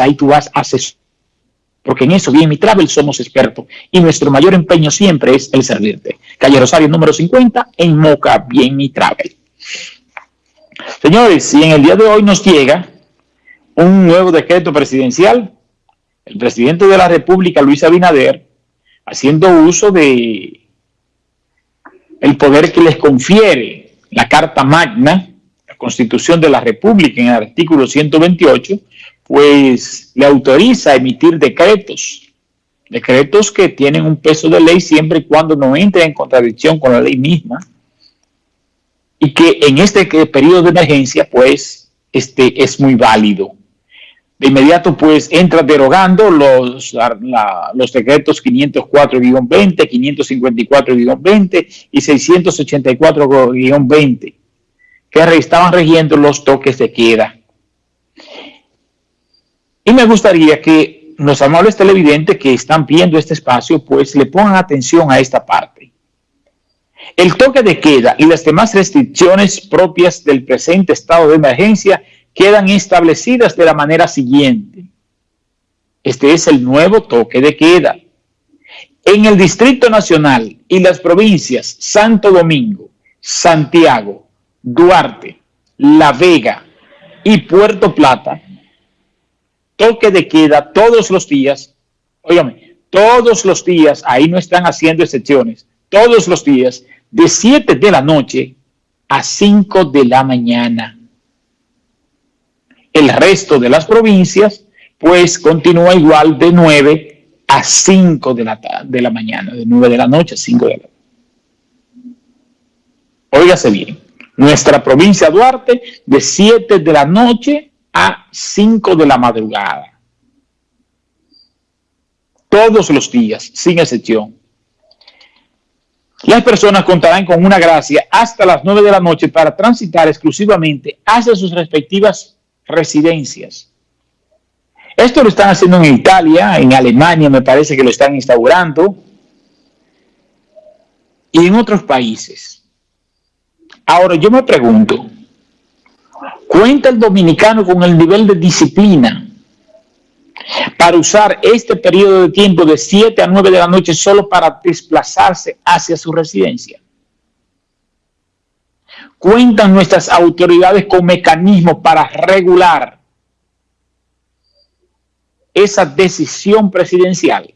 ahí tú vas a hacer porque en eso, bien mi travel, somos expertos y nuestro mayor empeño siempre es el servirte. Calle Rosario número 50 en Moca, bien mi travel. Señores, si en el día de hoy nos llega un nuevo decreto presidencial, el presidente de la República, Luis Abinader, haciendo uso de el poder que les confiere la Carta Magna, la Constitución de la República en el artículo 128, pues le autoriza a emitir decretos, decretos que tienen un peso de ley siempre y cuando no entre en contradicción con la ley misma, y que en este periodo de emergencia, pues, este es muy válido. De inmediato, pues, entra derogando los, los decretos 504-20, 554-20 y 684-20, que estaban regiendo los toques de queda y me gustaría que los amables televidentes que están viendo este espacio, pues le pongan atención a esta parte. El toque de queda y las demás restricciones propias del presente estado de emergencia quedan establecidas de la manera siguiente. Este es el nuevo toque de queda. En el Distrito Nacional y las provincias Santo Domingo, Santiago, Duarte, La Vega y Puerto Plata, toque de queda todos los días, óigame, todos los días, ahí no están haciendo excepciones, todos los días, de 7 de la noche a 5 de la mañana. El resto de las provincias, pues continúa igual de 9 a 5 de la, de la mañana, de 9 de la noche a 5 de la mañana. Óigase bien, nuestra provincia Duarte, de 7 de la noche a 5 de la madrugada. Todos los días, sin excepción. Las personas contarán con una gracia hasta las 9 de la noche para transitar exclusivamente hacia sus respectivas residencias. Esto lo están haciendo en Italia, en Alemania me parece que lo están instaurando, y en otros países. Ahora yo me pregunto, ¿Cuenta el dominicano con el nivel de disciplina para usar este periodo de tiempo de 7 a 9 de la noche solo para desplazarse hacia su residencia? ¿Cuentan nuestras autoridades con mecanismos para regular esa decisión presidencial?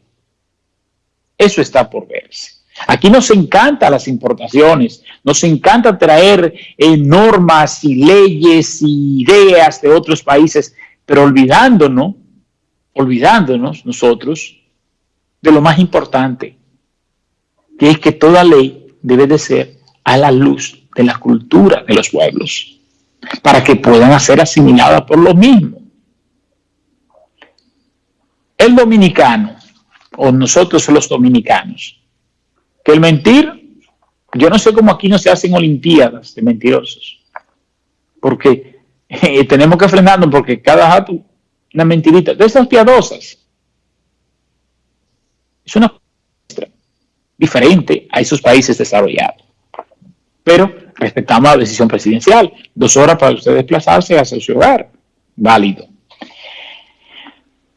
Eso está por verse. Aquí nos encanta las importaciones, nos encanta traer eh, normas y leyes y ideas de otros países, pero olvidándonos, olvidándonos nosotros de lo más importante, que es que toda ley debe de ser a la luz de la cultura de los pueblos, para que puedan ser asimiladas por lo mismo. El dominicano, o nosotros los dominicanos, que el mentir, yo no sé cómo aquí no se hacen olimpiadas de mentirosos, porque eh, tenemos que frenarnos porque cada jato, una mentirita, de esas piadosas, es una diferente a esos países desarrollados. Pero respetamos la decisión presidencial, dos horas para usted desplazarse hacia su hogar, válido.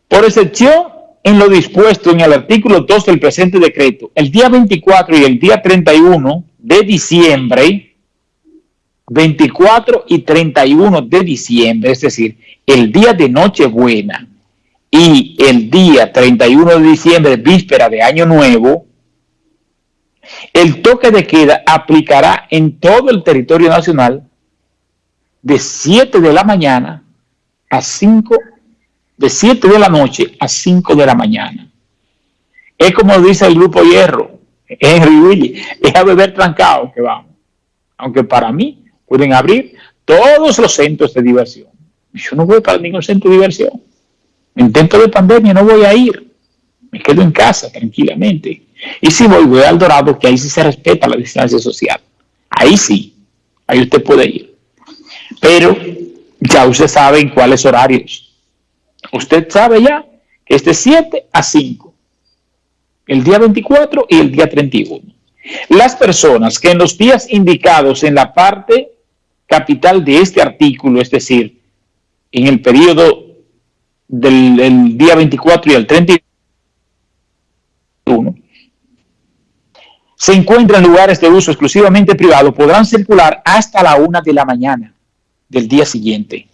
Por excepción, en lo dispuesto en el artículo 2 del presente decreto, el día 24 y el día 31 de diciembre, 24 y 31 de diciembre, es decir, el día de Nochebuena y el día 31 de diciembre, víspera de Año Nuevo, el toque de queda aplicará en todo el territorio nacional de 7 de la mañana a 5 de 7 de la noche a 5 de la mañana. Es como dice el grupo Hierro, Henry Willy, es a beber trancado que vamos. Aunque para mí pueden abrir todos los centros de diversión. Yo no voy para ningún centro de diversión. En tiempo de pandemia no voy a ir. Me quedo en casa tranquilamente. Y si voy, voy al Dorado, que ahí sí se respeta la distancia social. Ahí sí, ahí usted puede ir. Pero ya usted sabe en cuáles horarios Usted sabe ya que es de 7 a 5, el día 24 y el día 31. Las personas que en los días indicados en la parte capital de este artículo, es decir, en el periodo del día 24 y el 31 se encuentran en lugares de uso exclusivamente privado podrán circular hasta la una de la mañana del día siguiente,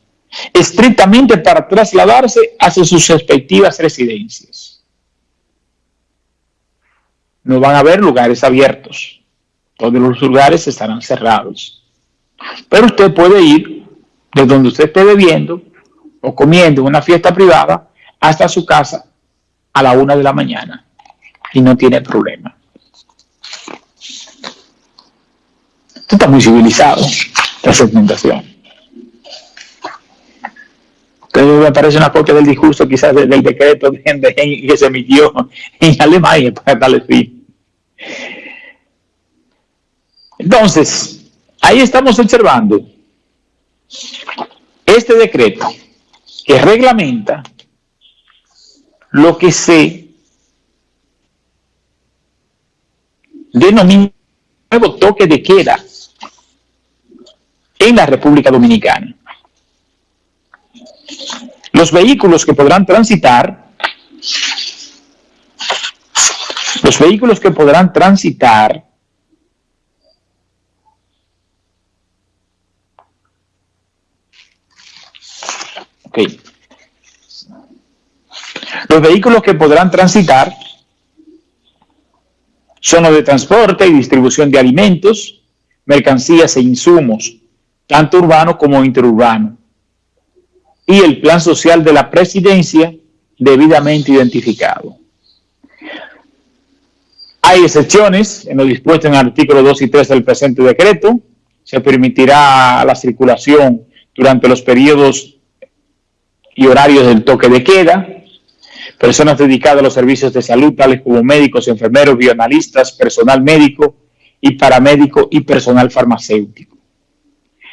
estrictamente para trasladarse hacia sus respectivas residencias. No van a haber lugares abiertos, todos los lugares estarán cerrados. Pero usted puede ir de donde usted esté bebiendo o comiendo en una fiesta privada hasta su casa a la una de la mañana y no tiene problema. Esto está muy civilizado, la segmentación. Entonces me parece una copia del discurso quizás del, decreto que se emitió en Alemania para darle fin. Entonces, ahí estamos observando este decreto que reglamenta lo que se denomina nuevo toque de queda en la República Dominicana. Los vehículos que podrán transitar, los vehículos que podrán transitar los vehículos que podrán transitar son los de transporte y distribución de alimentos, mercancías e insumos, tanto urbano como interurbano, y el plan social de la presidencia debidamente identificado. Hay excepciones en lo dispuesto en el artículo 2 y 3 del presente decreto. Se permitirá la circulación durante los periodos y horarios del toque de queda. Personas dedicadas a los servicios de salud, tales como médicos, enfermeros, bioanalistas, personal médico y paramédico y personal farmacéutico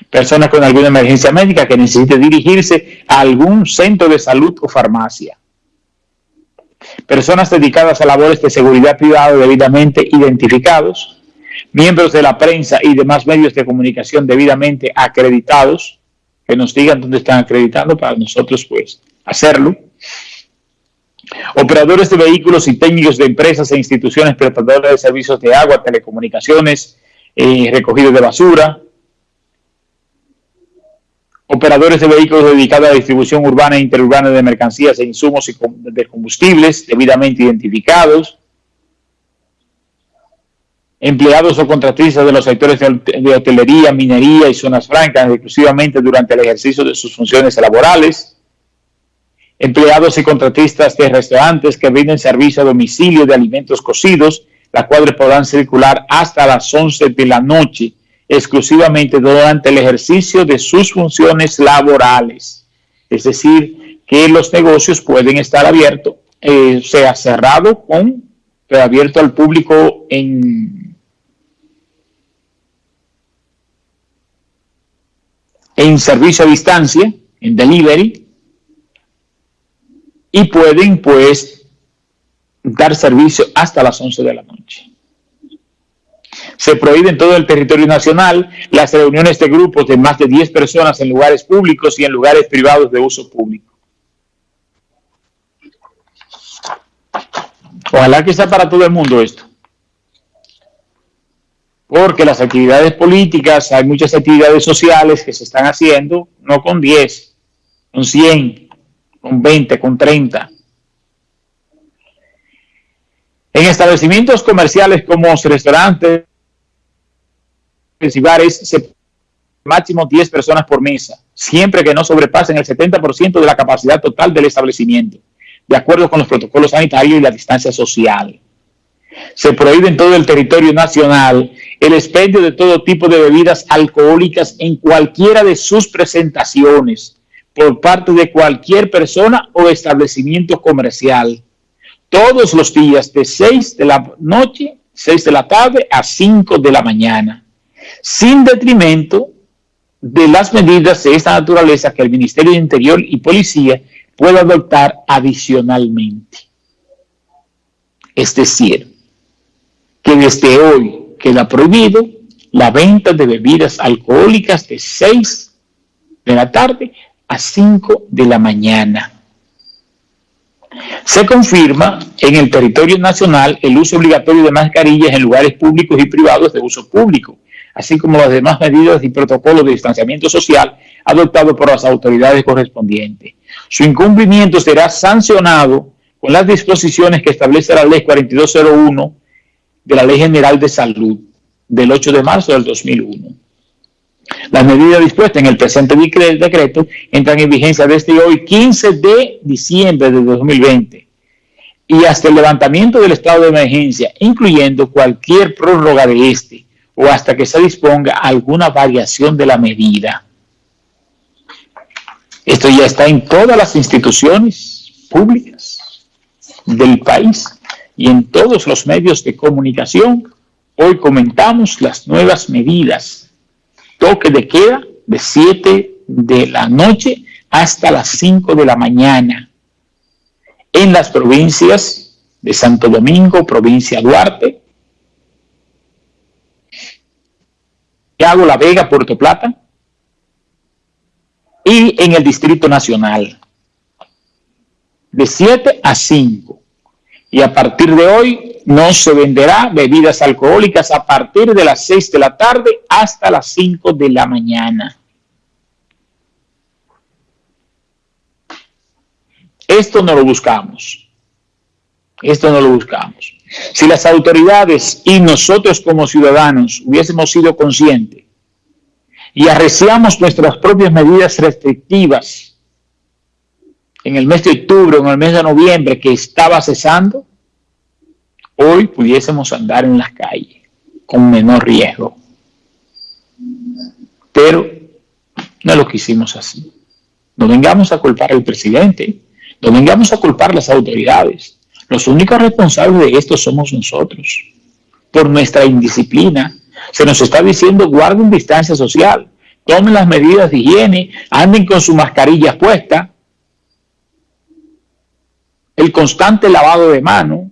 personas con alguna emergencia médica que necesite dirigirse a algún centro de salud o farmacia. Personas dedicadas a labores de seguridad privada debidamente identificados, miembros de la prensa y demás medios de comunicación debidamente acreditados, que nos digan dónde están acreditando para nosotros pues hacerlo. Operadores de vehículos y técnicos de empresas e instituciones prestadoras de servicios de agua, telecomunicaciones, eh, recogido de basura, operadores de vehículos dedicados a la distribución urbana e interurbana de mercancías e insumos y de combustibles debidamente identificados, empleados o contratistas de los sectores de hotelería, minería y zonas francas exclusivamente durante el ejercicio de sus funciones laborales, empleados y contratistas de restaurantes que brinden servicio a domicilio de alimentos cocidos, las cuales podrán circular hasta las 11 de la noche exclusivamente durante el ejercicio de sus funciones laborales. Es decir, que los negocios pueden estar abiertos, eh, sea cerrado con, pero abierto al público en, en servicio a distancia, en delivery, y pueden pues dar servicio hasta las 11 de la noche. Se prohíbe en todo el territorio nacional las reuniones de grupos de más de 10 personas en lugares públicos y en lugares privados de uso público. Ojalá que sea para todo el mundo esto. Porque las actividades políticas, hay muchas actividades sociales que se están haciendo, no con 10, con 100, con 20, con 30. En establecimientos comerciales como restaurantes, bares se máximo 10 personas por mesa, siempre que no sobrepasen el 70% de la capacidad total del establecimiento, de acuerdo con los protocolos sanitarios y la distancia social. Se prohíbe en todo el territorio nacional el expendio de todo tipo de bebidas alcohólicas en cualquiera de sus presentaciones por parte de cualquier persona o establecimiento comercial, todos los días de 6 de la noche, 6 de la tarde a 5 de la mañana sin detrimento de las medidas de esta naturaleza que el Ministerio de Interior y Policía puede adoptar adicionalmente. Es decir, que desde hoy queda prohibido la venta de bebidas alcohólicas de 6 de la tarde a 5 de la mañana. Se confirma en el territorio nacional el uso obligatorio de mascarillas en lugares públicos y privados de uso público, así como las demás medidas y protocolos de distanciamiento social adoptados por las autoridades correspondientes. Su incumplimiento será sancionado con las disposiciones que establece la Ley 4201 de la Ley General de Salud del 8 de marzo del 2001. Las medidas dispuestas en el presente decreto entran en vigencia desde hoy, 15 de diciembre de 2020, y hasta el levantamiento del estado de emergencia, incluyendo cualquier prórroga de este, o hasta que se disponga alguna variación de la medida. Esto ya está en todas las instituciones públicas del país y en todos los medios de comunicación. Hoy comentamos las nuevas medidas. Toque de queda de 7 de la noche hasta las 5 de la mañana en las provincias de Santo Domingo, provincia Duarte, hago La Vega, Puerto Plata, y en el Distrito Nacional, de 7 a 5. Y a partir de hoy no se venderá bebidas alcohólicas a partir de las 6 de la tarde hasta las 5 de la mañana. Esto no lo buscamos. Esto no lo buscamos. Si las autoridades y nosotros como ciudadanos hubiésemos sido conscientes y arreciamos nuestras propias medidas restrictivas en el mes de octubre en el mes de noviembre que estaba cesando, hoy pudiésemos andar en las calles con menor riesgo. Pero no lo quisimos así. No vengamos a culpar al presidente, no vengamos a culpar a las autoridades. Los únicos responsables de esto somos nosotros. Por nuestra indisciplina, se nos está diciendo guarden distancia social, tomen las medidas de higiene, anden con su mascarilla puesta, el constante lavado de manos,